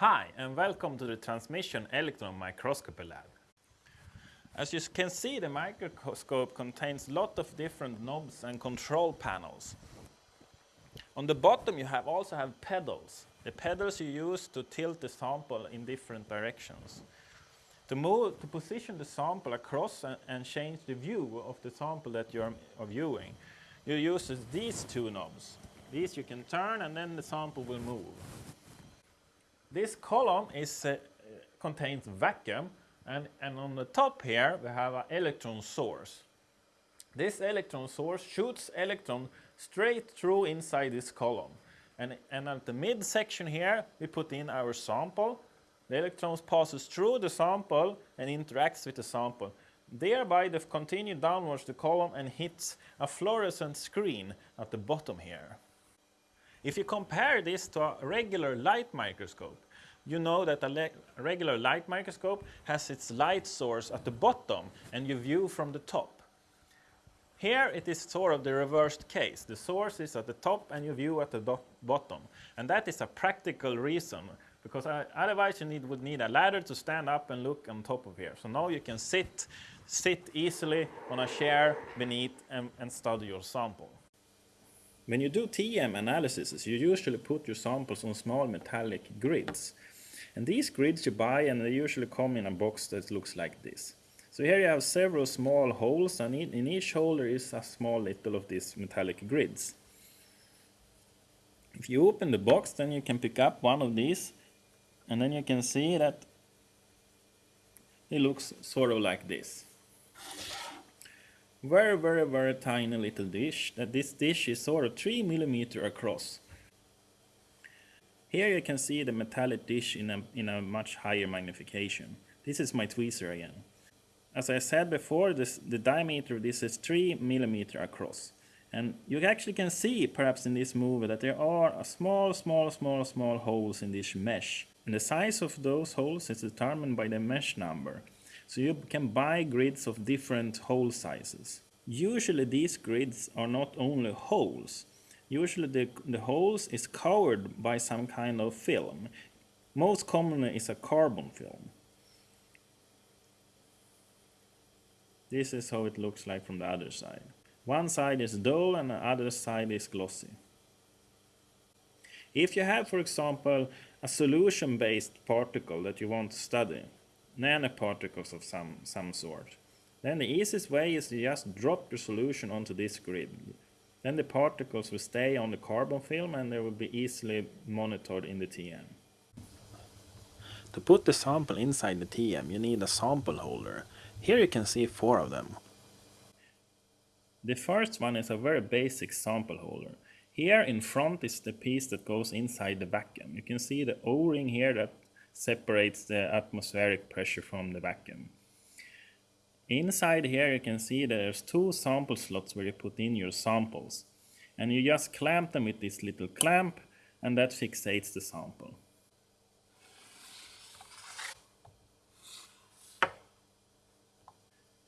Hi and welcome to the Transmission Electron Microscopy Lab. As you can see the microscope contains a lot of different knobs and control panels. On the bottom you have also have pedals. The pedals you use to tilt the sample in different directions. To move, to position the sample across and, and change the view of the sample that you are viewing, you use these two knobs. These you can turn and then the sample will move. This column is, uh, contains vacuum and, and on the top here we have an electron source. This electron source shoots electron straight through inside this column. And, and at the mid section here we put in our sample. The electrons passes through the sample and interacts with the sample. Thereby they continue downwards the column and hits a fluorescent screen at the bottom here. If you compare this to a regular light microscope, you know that a regular light microscope has its light source at the bottom and you view from the top. Here it is sort of the reversed case. The source is at the top and you view at the bottom. And that is a practical reason because uh, otherwise you need, would need a ladder to stand up and look on top of here. So now you can sit, sit easily on a chair beneath and, and study your sample. When you do TEM analysis, you usually put your samples on small metallic grids. And these grids you buy and they usually come in a box that looks like this. So here you have several small holes and in each hole there is a small little of these metallic grids. If you open the box then you can pick up one of these and then you can see that it looks sort of like this very very very tiny little dish that this dish is sort of 3 millimeter across. Here you can see the metallic dish in a, in a much higher magnification. This is my tweezer again. As I said before this the diameter of this is 3 millimeter across. And you actually can see perhaps in this movie that there are small small small small holes in this mesh. And the size of those holes is determined by the mesh number so you can buy grids of different hole sizes. Usually these grids are not only holes. Usually the, the holes is covered by some kind of film. Most commonly is a carbon film. This is how it looks like from the other side. One side is dull and the other side is glossy. If you have, for example, a solution-based particle that you want to study, nanoparticles of some, some sort. Then the easiest way is to just drop the solution onto this grid. Then the particles will stay on the carbon film and they will be easily monitored in the TM. To put the sample inside the TM you need a sample holder. Here you can see four of them. The first one is a very basic sample holder. Here in front is the piece that goes inside the vacuum. You can see the O-ring here that separates the atmospheric pressure from the vacuum. Inside here you can see there's two sample slots where you put in your samples. And you just clamp them with this little clamp and that fixates the sample.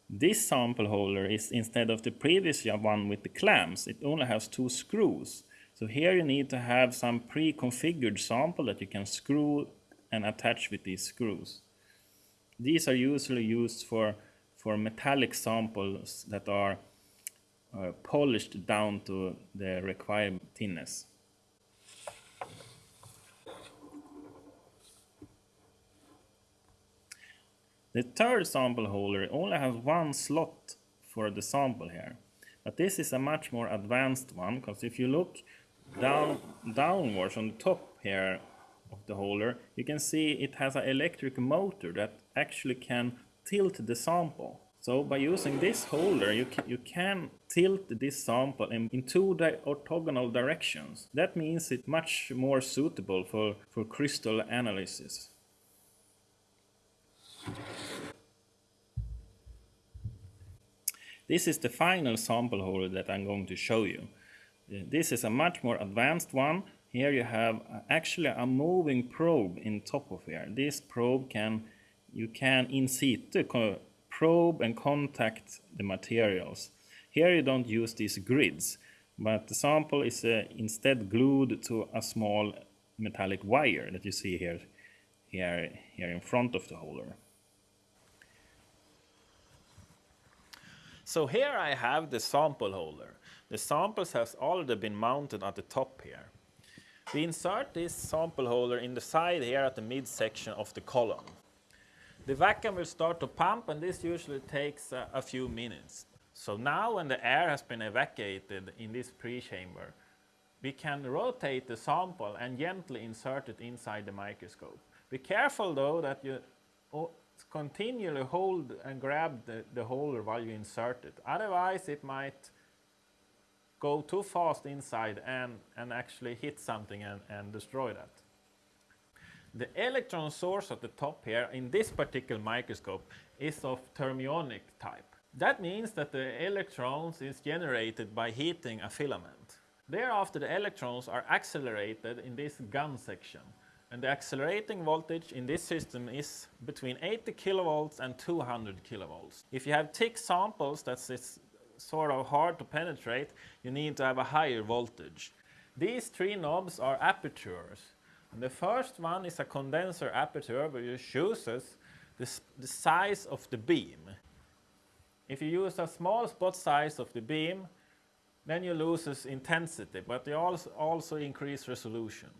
This sample holder is instead of the previous one with the clamps, it only has two screws. So here you need to have some pre-configured sample that you can screw and attach with these screws. These are usually used for, for metallic samples that are uh, polished down to the required thinness. The third sample holder only has one slot for the sample here. But this is a much more advanced one because if you look down downwards on the top here of the holder, you can see it has an electric motor that actually can tilt the sample. So by using this holder, you can, you can tilt this sample in, in two orthogonal directions. That means it's much more suitable for, for crystal analysis. This is the final sample holder that I'm going to show you. This is a much more advanced one here you have actually a moving probe in top of here. This probe can, you can in situ probe and contact the materials. Here you don't use these grids, but the sample is uh, instead glued to a small metallic wire that you see here. here, here in front of the holder. So here I have the sample holder. The samples have already been mounted at the top here. We insert this sample holder in the side here at the midsection of the column. The vacuum will start to pump and this usually takes uh, a few minutes. So now when the air has been evacuated in this pre-chamber, we can rotate the sample and gently insert it inside the microscope. Be careful though that you continually hold and grab the, the holder while you insert it. Otherwise it might go too fast inside and, and actually hit something and, and destroy that. The electron source at the top here in this particular microscope is of thermionic type. That means that the electrons is generated by heating a filament. Thereafter the electrons are accelerated in this gun section and the accelerating voltage in this system is between 80 kilovolts and 200 kilovolts. If you have thick samples that's sort of hard to penetrate, you need to have a higher voltage. These three knobs are apertures. And the first one is a condenser aperture you chooses the, the size of the beam. If you use a small spot size of the beam, then you lose intensity, but you also, also increase resolution.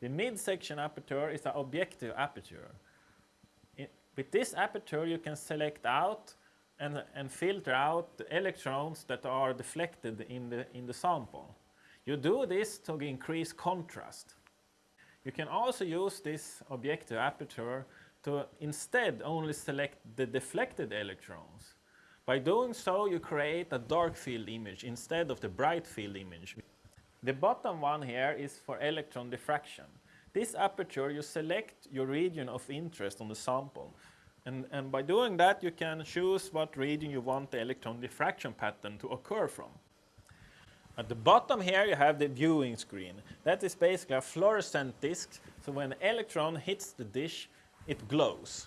The midsection aperture is an objective aperture. with this aperture you can select out and, and filter out the electrons that are deflected in the, in the sample. You do this to increase contrast. You can also use this objective aperture to instead only select the deflected electrons. By doing so, you create a dark field image instead of the bright field image. The bottom one here is for electron diffraction. This aperture, you select your region of interest on the sample. And, and by doing that, you can choose what region you want the electron diffraction pattern to occur from. At the bottom here you have the viewing screen. That is basically a fluorescent disc, so when the electron hits the dish, it glows.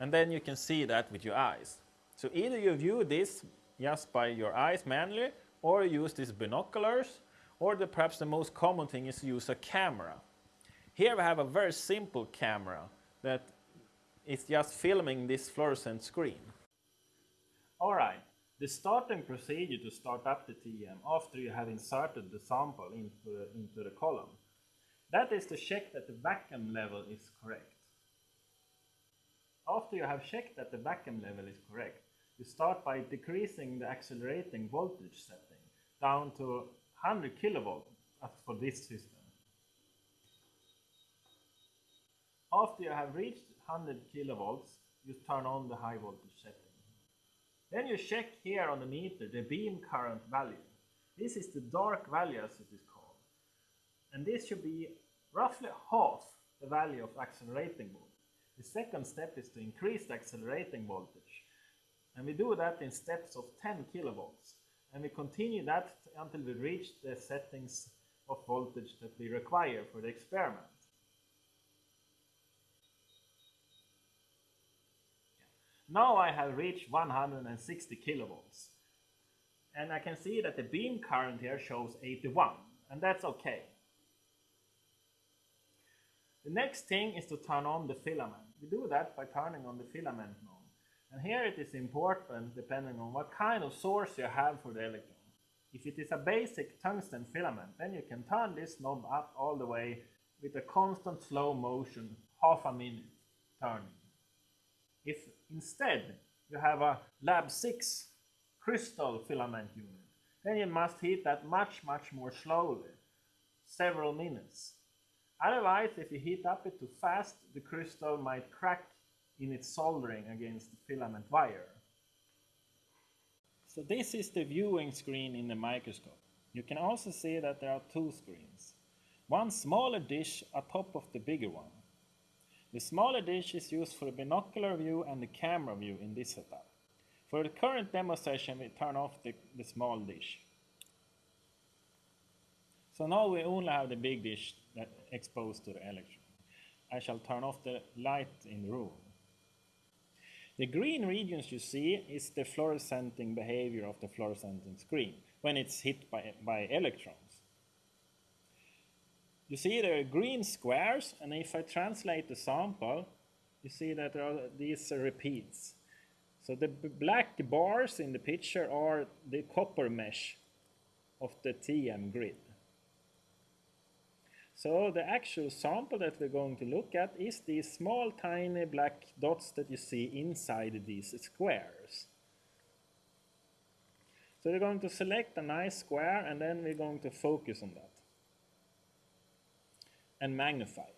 And then you can see that with your eyes. So either you view this just by your eyes manually, or use these binoculars, or the, perhaps the most common thing is to use a camera. Here we have a very simple camera that is just filming this fluorescent screen. Alright, the starting procedure to start up the TEM after you have inserted the sample into into the column. That is to check that the vacuum level is correct. After you have checked that the vacuum level is correct, you start by decreasing the accelerating voltage setting down to 100 kilovolt uh, for this system. After you have reached 100 kilovolts, you turn on the high voltage setting. Then you check here on the meter the beam current value. This is the dark value as it is called. And this should be roughly half the value of accelerating voltage. The second step is to increase the accelerating voltage. And we do that in steps of 10 kilovolts. And we continue that until we reach the settings of voltage that we require for the experiment. Now I have reached 160 kilovolts. And I can see that the beam current here shows 81, and that's okay. The next thing is to turn on the filament. We do that by turning on the filament knob. And here it is important depending on what kind of source you have for the electron. If it is a basic tungsten filament, then you can turn this knob up all the way with a constant slow motion, half a minute turning. If instead you have a LaB6 crystal filament unit, then you must heat that much, much more slowly, several minutes. Otherwise, if you heat up it too fast, the crystal might crack in its soldering against the filament wire. So this is the viewing screen in the microscope. You can also see that there are two screens. One smaller dish atop of the bigger one. The smaller dish is used for the binocular view and the camera view in this setup. For the current demo session, we turn off the, the small dish. So now we only have the big dish that exposed to the electron. I shall turn off the light in the room. The green regions you see is the fluorescenting behavior of the fluorescenting screen when it's hit by, by electrons. You see there are green squares, and if I translate the sample, you see that there are these repeats. So the black bars in the picture are the copper mesh of the TM grid. So the actual sample that we're going to look at is these small tiny black dots that you see inside these squares. So we're going to select a nice square and then we're going to focus on that and magnify it.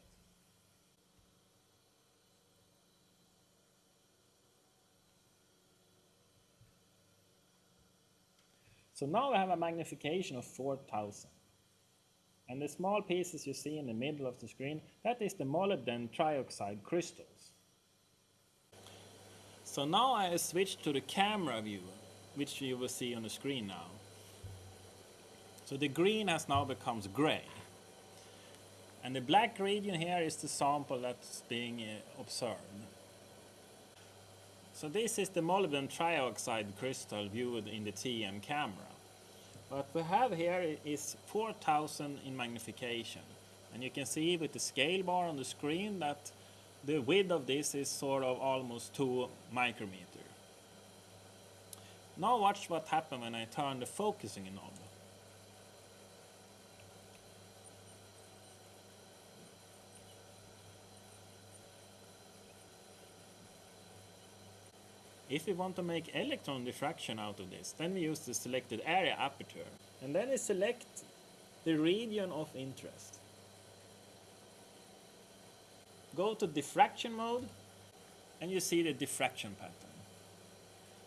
So now I have a magnification of 4000. And the small pieces you see in the middle of the screen, that is the molybdenum trioxide crystals. So now I switch to the camera view, which you will see on the screen now. So the green has now becomes gray. And the black region here is the sample that's being uh, observed. So this is the molybdenum trioxide crystal viewed in the TM camera. What we have here is 4000 in magnification. And you can see with the scale bar on the screen that the width of this is sort of almost 2 micrometer. Now watch what happens when I turn the focusing knob. If we want to make electron diffraction out of this, then we use the selected area aperture. And then we select the region of interest. Go to diffraction mode, and you see the diffraction pattern.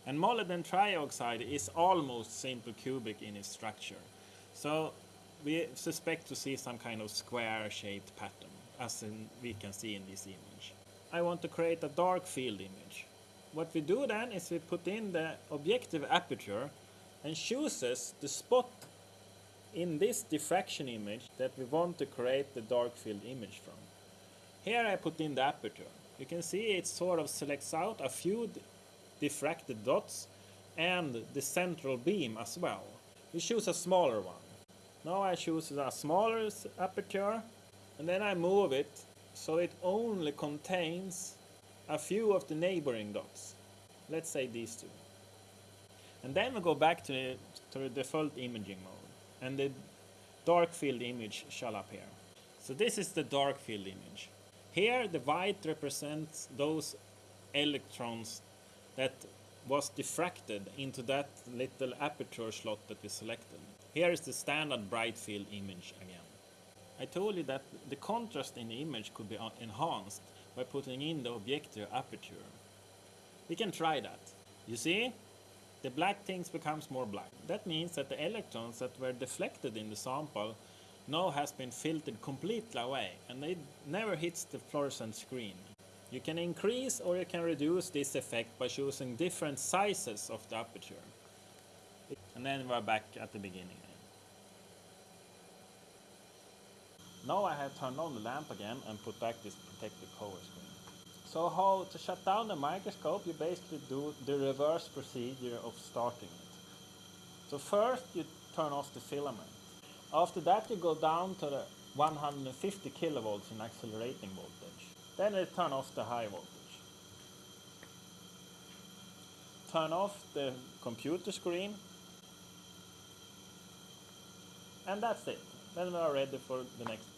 And molybdenum trioxide is almost simple cubic in its structure. So we suspect to see some kind of square-shaped pattern, as in, we can see in this image. I want to create a dark field image what we do then is we put in the objective aperture and chooses the spot in this diffraction image that we want to create the dark field image from. Here I put in the aperture. You can see it sort of selects out a few diffracted dots and the central beam as well. We choose a smaller one. Now I choose a smaller aperture and then I move it so it only contains a few of the neighboring dots. Let's say these two. And then we go back to the, to default imaging mode. And the dark field image shall appear. So this is the dark field image. Here the white represents those electrons that was diffracted into that little aperture slot that we selected. Here is the standard bright field image again. I told you that the contrast in the image could be uh, enhanced by putting in the objective aperture. We can try that. You see? The black things becomes more black. That means that the electrons that were deflected in the sample now has been filtered completely away and it never hits the fluorescent screen. You can increase or you can reduce this effect by choosing different sizes of the aperture. And then we're back at the beginning. Now I have turned on the lamp again and put back this protective cover screen. So how to shut down the microscope, you basically do the reverse procedure of starting it. So first you turn off the filament. After that you go down to the 150 kilovolts in accelerating voltage. Then you turn off the high voltage. Turn off the computer screen. And that's it. Then we are ready for the next